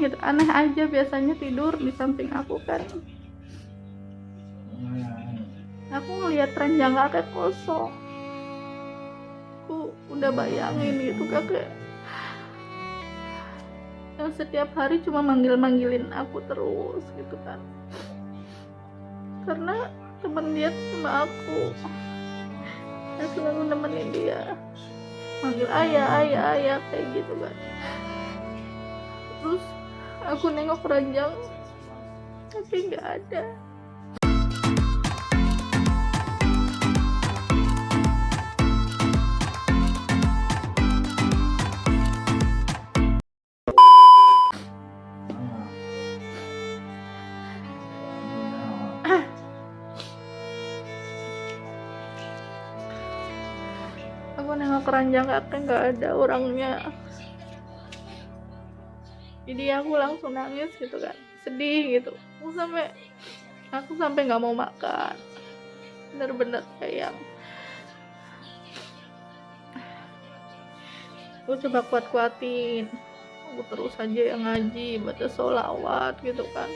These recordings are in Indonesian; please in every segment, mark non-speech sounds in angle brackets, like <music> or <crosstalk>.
gitu. Aneh aja biasanya tidur di samping aku kan. Aku ngelihat ranjang kakek kosong. Aku udah bayangin gitu kakek. Yang setiap hari cuma manggil-manggilin aku terus gitu kan. Karena temen dia cuma aku. Yang selalu nemenin dia. Manggil ayah ayah ayah kayak gitu kan. Terus aku nengok ranjang tapi nggak ada. Aku nengok keranjang kakek nggak ada orangnya jadi aku langsung nangis gitu kan. Sedih gitu. Aku sampai aku sampai nggak mau makan. Bener-bener kayak aku coba kuat-kuatin. Aku terus aja yang ngaji baca sholawat gitu kan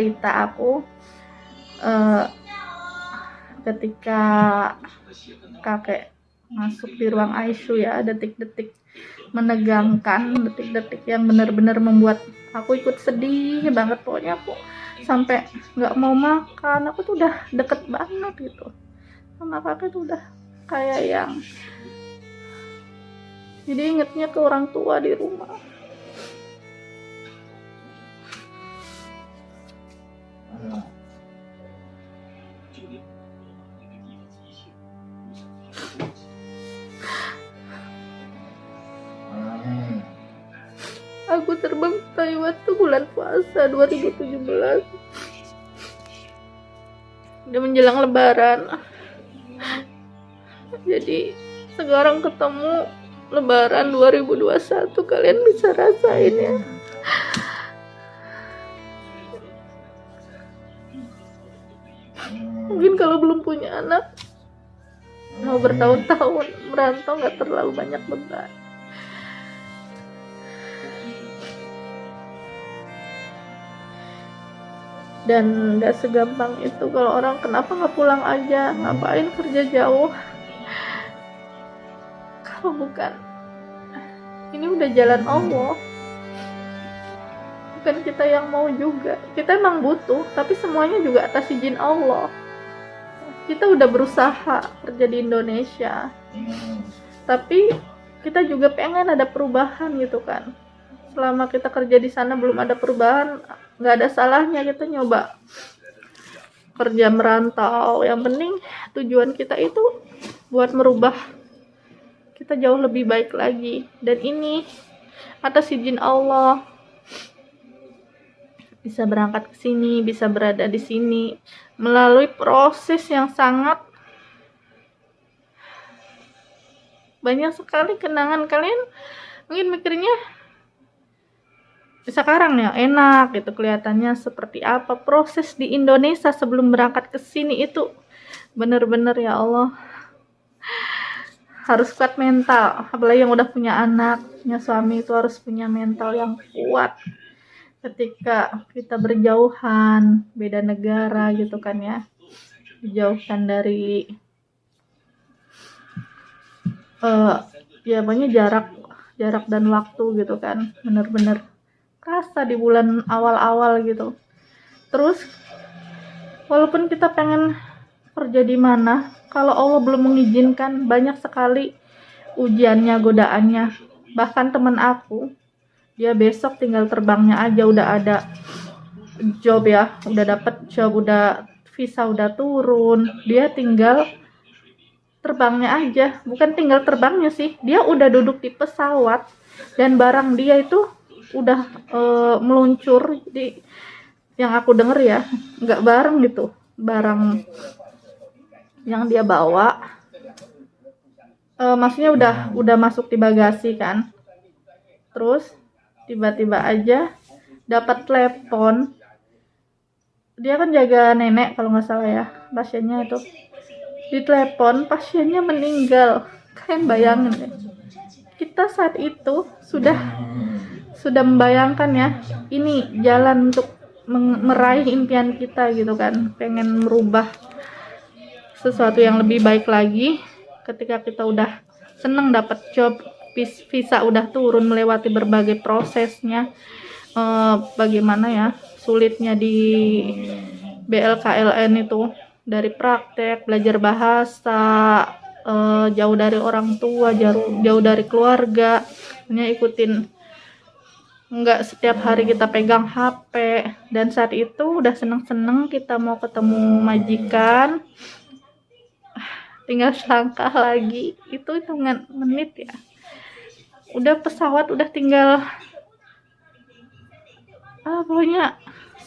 cerita aku eh, ketika kakek masuk di ruang ICU ya detik-detik menegangkan detik-detik yang benar-benar membuat aku ikut sedih banget. Pokoknya aku sampai nggak mau makan. Aku tuh udah deket banget gitu. Sama kakek tuh udah kayak yang jadi ingetnya ke orang tua di rumah aku terbang ke Taiwan tuh bulan puasa 2017 udah menjelang lebaran. Jadi sekarang ketemu lebaran 2021 kalian bisa rasain ya anak mau bertahun-tahun merantau nggak terlalu banyak beban. Dan nggak segampang itu kalau orang kenapa nggak pulang aja? Ngapain kerja jauh? Kalau bukan ini udah jalan Allah. Bukan kita yang mau juga. Kita emang butuh tapi semuanya juga atas izin Allah kita udah berusaha kerja di Indonesia. Tapi kita juga pengen ada perubahan gitu kan. Selama kita kerja di sana belum ada perubahan nggak ada salahnya kita nyoba kerja merantau. Yang penting tujuan kita itu buat merubah kita jauh lebih baik lagi. Dan ini atas izin Allah bisa berangkat ke sini bisa berada di sini. Melalui proses yang sangat banyak sekali kenangan. Kalian mungkin mikirnya sekarang ya enak gitu. Kelihatannya seperti apa. Proses di Indonesia sebelum berangkat ke sini itu bener-bener ya Allah harus kuat mental. Apalagi yang udah punya anak punya suami itu harus punya mental yang kuat ketika kita berjauhan beda negara gitu kan ya. Dijauhkan dari uh, ya pokoknya jarak jarak dan waktu gitu kan. Bener-bener kerasa di bulan awal-awal gitu. Terus walaupun kita pengen kerja di mana kalau Allah belum mengizinkan banyak sekali ujiannya godaannya. Bahkan temen aku dia besok tinggal terbangnya aja udah ada job ya udah dapet job udah visa udah turun. Dia tinggal terbangnya aja bukan tinggal terbangnya sih. Dia udah duduk di pesawat dan barang dia itu udah uh, meluncur di yang aku denger ya nggak bareng gitu barang yang dia bawa. Uh, maksudnya udah udah masuk di bagasi kan. Terus tiba-tiba aja dapat telepon. Dia kan jaga nenek kalau nggak salah ya pasiennya itu. Ditelepon pasiennya meninggal. Kalian bayangin deh. Kita saat itu sudah sudah membayangkan ya ini jalan untuk meraih impian kita gitu kan. Pengen merubah sesuatu yang lebih baik lagi. Ketika kita udah seneng dapat job visa udah turun melewati berbagai prosesnya. Eh, bagaimana ya sulitnya di BLKLN itu. Dari praktek belajar bahasa eh, jauh dari orang tua jauh jauh dari keluarga. Hanya ikutin nggak setiap hari kita pegang HP dan saat itu udah seneng-seneng kita mau ketemu majikan. <sighs> Tinggal selangkah lagi. Itu hitungan menit ya udah pesawat udah tinggal ah pokoknya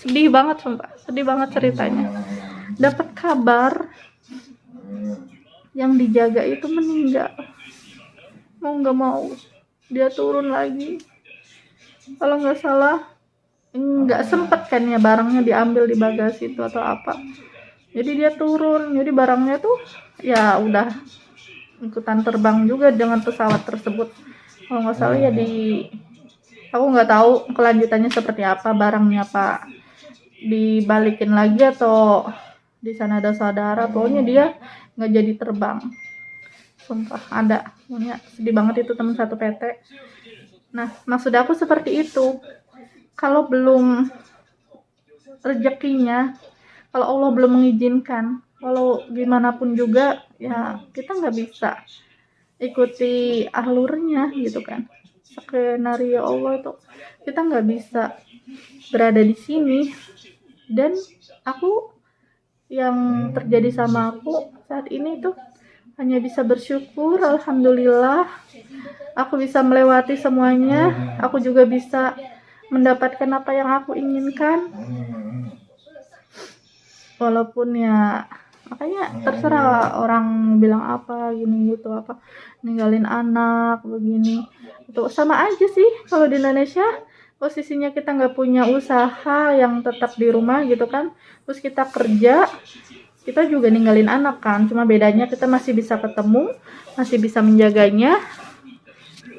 sedih banget sumpah. Sedih banget ceritanya. Dapat kabar yang dijaga itu meninggal. Mau nggak mau dia turun lagi. Kalau nggak salah nggak sempet kan ya barangnya diambil di bagasi itu atau apa. Jadi dia turun jadi barangnya tuh ya udah ikutan terbang juga dengan pesawat tersebut kalau nggak salah ya di aku nggak tahu kelanjutannya seperti apa barangnya pak dibalikin lagi atau di sana ada saudara. Pokoknya dia nggak jadi terbang. Sumpah ada. Pokoknya sedih banget itu teman satu PT Nah, maksud aku seperti itu. Kalau belum rezekinya, kalau Allah belum mengizinkan, kalau gimana pun juga, ya kita nggak bisa ikuti alurnya gitu kan. Skenario Allah itu kita nggak bisa berada di sini. Dan aku yang terjadi sama aku saat ini tuh hanya bisa bersyukur alhamdulillah aku bisa melewati semuanya aku juga bisa mendapatkan apa yang aku inginkan walaupun ya makanya terserah orang bilang apa gini gitu apa. Ninggalin anak begini. Itu sama aja sih kalau di Indonesia posisinya kita nggak punya usaha yang tetap di rumah gitu kan. Terus kita kerja kita juga ninggalin anak kan. Cuma bedanya kita masih bisa ketemu masih bisa menjaganya.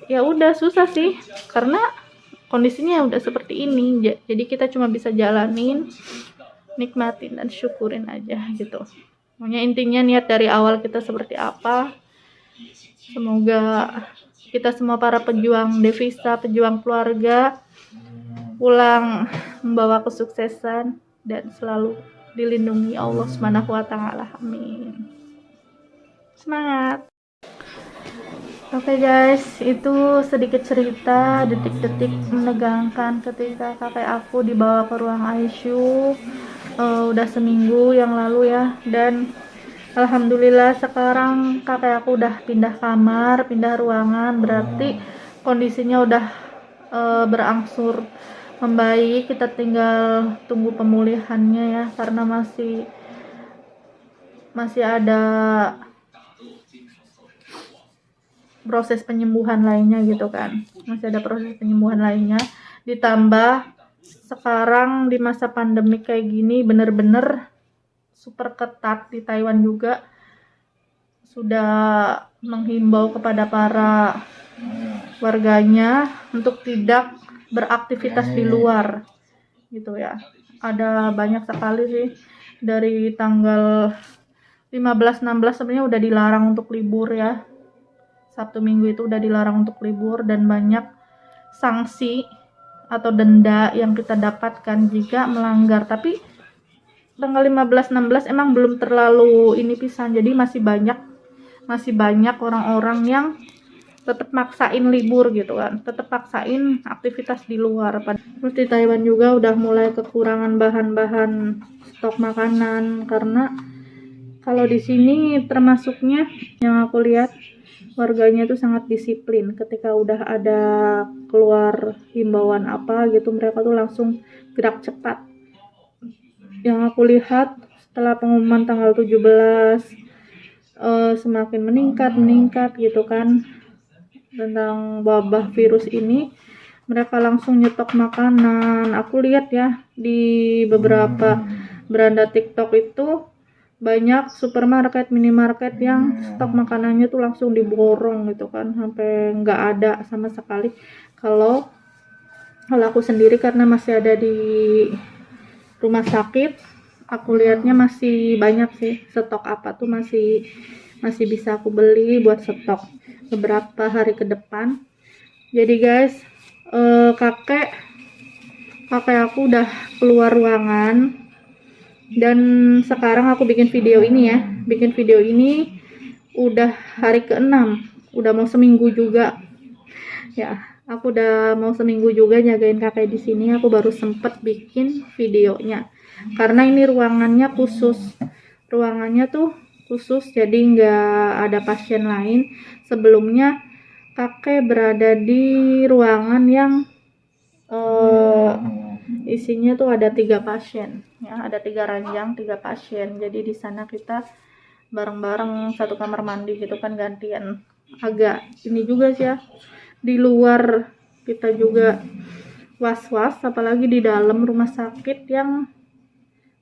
Ya udah susah sih. Karena kondisinya udah seperti ini. Jadi kita cuma bisa jalanin nikmatin dan syukurin aja gitu pokoknya intinya niat dari awal kita seperti apa semoga kita semua para pejuang devisa pejuang keluarga pulang membawa kesuksesan dan selalu dilindungi Allah Subhanahu wa taala. Amin. Semangat. Oke okay guys, itu sedikit cerita detik-detik menegangkan ketika kakek aku dibawa ke ruang ICU uh, udah seminggu yang lalu ya dan Alhamdulillah sekarang kakek aku udah pindah kamar, pindah ruangan berarti kondisinya udah uh, berangsur membaik. Kita tinggal tunggu pemulihannya ya karena masih masih ada proses penyembuhan lainnya gitu kan. Masih ada proses penyembuhan lainnya. Ditambah sekarang di masa pandemi kayak gini bener-bener super ketat di Taiwan juga. Sudah menghimbau kepada para warganya untuk tidak beraktivitas di luar gitu ya. Ada banyak sekali sih dari tanggal 15 16 sebenarnya udah dilarang untuk libur ya. Sabtu Minggu itu udah dilarang untuk libur dan banyak sanksi atau denda yang kita dapatkan jika melanggar. Tapi tanggal 15 16 emang belum terlalu ini pisan. Jadi masih banyak masih banyak orang-orang yang tetap maksain libur gitu kan. Tetap maksain aktivitas di luar. Terus di Taiwan juga udah mulai kekurangan bahan-bahan stok makanan. Karena kalau di sini termasuknya yang aku lihat warganya itu sangat disiplin. Ketika udah ada keluar himbauan apa gitu mereka tuh langsung gerak cepat. Yang aku lihat setelah pengumuman tanggal 17 uh, eh, semakin meningkat meningkat gitu kan tentang wabah virus ini mereka langsung nyetok makanan. Aku lihat ya di beberapa beranda TikTok itu banyak supermarket minimarket yang stok makanannya tuh langsung diborong gitu kan sampai nggak ada sama sekali. Kalau kalau aku sendiri karena masih ada di rumah sakit aku lihatnya masih banyak sih stok apa tuh masih masih bisa aku beli buat stok beberapa hari ke depan. Jadi guys eh, kakek kakek aku udah keluar ruangan dan sekarang aku bikin video ini ya. Bikin video ini udah hari ke-6 udah mau seminggu juga. Ya aku udah mau seminggu juga jagain kakek di sini. Aku baru sempet bikin videonya. Karena ini ruangannya khusus. Ruangannya tuh khusus jadi nggak ada pasien lain. Sebelumnya kakek berada di ruangan yang uh, isinya tuh ada tiga pasien ya. Ada tiga ranjang tiga pasien. Jadi di sana kita bareng-bareng satu kamar mandi gitu kan gantian. Agak ini juga sih ya. Di luar kita juga was-was apalagi di dalam rumah sakit yang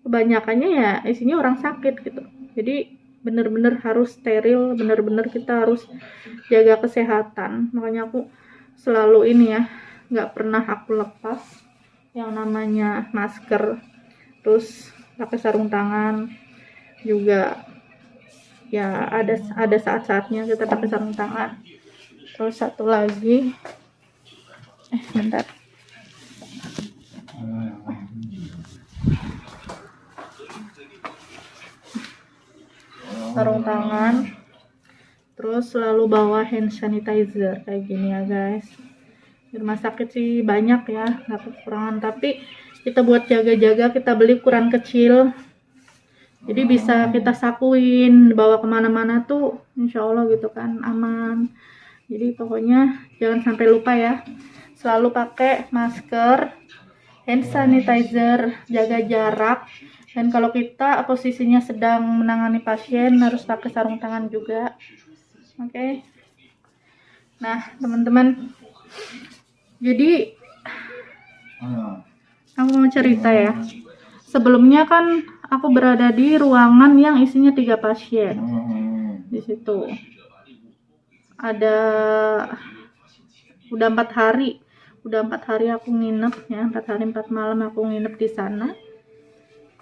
kebanyakannya ya isinya orang sakit gitu. Jadi bener-bener harus steril bener-bener kita harus jaga kesehatan. Makanya aku selalu ini ya nggak pernah aku lepas yang namanya masker terus pakai sarung tangan juga. Ya ada ada saat-saatnya kita pakai sarung tangan. Terus satu lagi eh bentar. Sarung tangan terus selalu bawa hand sanitizer kayak gini ya guys di rumah sakit sih banyak ya nggak kekurangan tapi kita buat jaga-jaga kita beli ukuran kecil. Jadi bisa kita sakuin bawa ke mana-mana tuh insya Allah gitu kan aman. Jadi pokoknya jangan sampai lupa ya selalu pakai masker hand sanitizer jaga jarak. Dan kalau kita posisinya sedang menangani pasien harus pakai sarung tangan juga. Oke? Okay? nah teman-teman jadi aku mau cerita ya. Sebelumnya kan aku berada di ruangan yang isinya tiga pasien. Di situ. Ada udah empat hari. Udah empat hari aku nginep ya. Empat hari empat malam aku nginep di sana.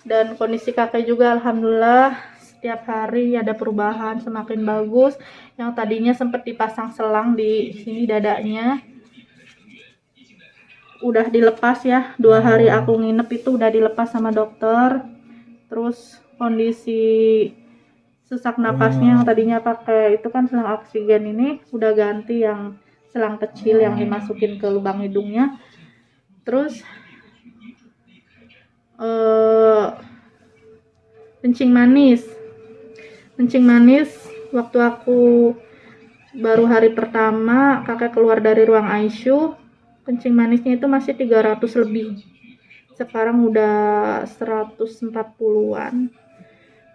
Dan kondisi kakek juga alhamdulillah setiap hari ada perubahan semakin bagus. Yang tadinya sempat dipasang selang di sini dadanya udah dilepas ya dua hari hmm. aku nginep itu udah dilepas sama dokter terus kondisi sesak napasnya yang hmm. tadinya pakai itu kan selang oksigen ini udah ganti yang selang kecil yang hmm. dimasukin ke lubang hidungnya terus uh, kencing manis kencing manis waktu aku baru hari pertama kakek keluar dari ruang ICU kencing manisnya itu masih 300 lebih. Sekarang udah 140-an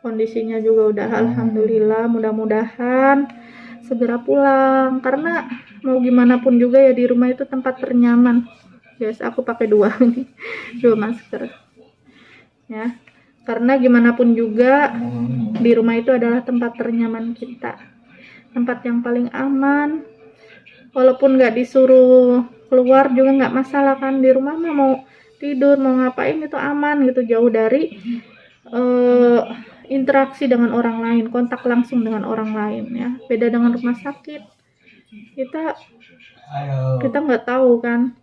kondisinya juga udah hmm. alhamdulillah mudah-mudahan segera pulang. Karena mau gimana pun juga ya di rumah itu tempat ternyaman. Guys aku pakai dua <laughs> ini dua masker. Ya karena gimana pun juga di rumah itu adalah tempat ternyaman kita. Tempat yang paling aman. Walaupun nggak disuruh keluar juga nggak masalah kan. Di rumah mah mau tidur mau ngapain itu aman gitu. Jauh dari uh, interaksi dengan orang lain kontak langsung dengan orang lain ya. Beda dengan rumah sakit. Kita kita nggak tahu kan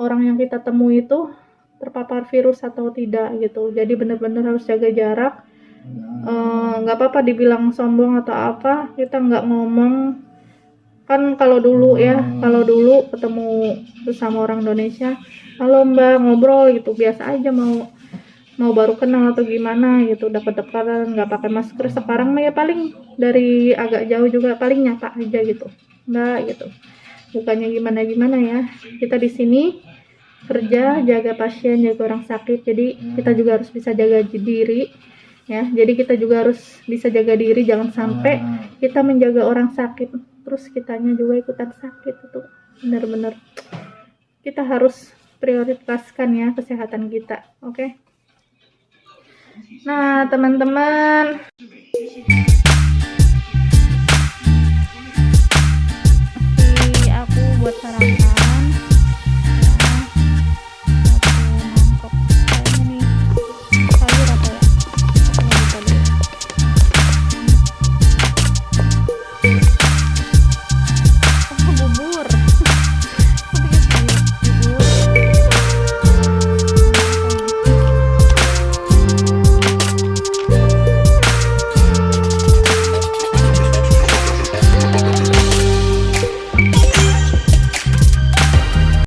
orang yang kita temui itu terpapar virus atau tidak gitu. Jadi benar-benar harus jaga jarak. Eh, nggak uh, apa-apa dibilang sombong atau apa kita nggak ngomong kan kalau dulu ya hmm. kalau dulu ketemu sama orang Indonesia halo mbak ngobrol gitu. Biasa aja mau mau baru kenal atau gimana gitu. Dapat dekatan nggak pakai masker. Sekarang ya paling dari agak jauh juga paling nyapa aja gitu. Mbak gitu. Bukannya gimana gimana ya. Kita di sini kerja jaga pasien jaga orang sakit. Jadi kita juga harus bisa jaga diri ya. Jadi kita juga harus bisa jaga diri. Jangan sampai hmm. kita menjaga orang sakit terus kitanya juga ikutan sakit itu benar-benar kita harus prioritaskan ya kesehatan kita oke okay? Nah, teman-teman, aku buat sarapan.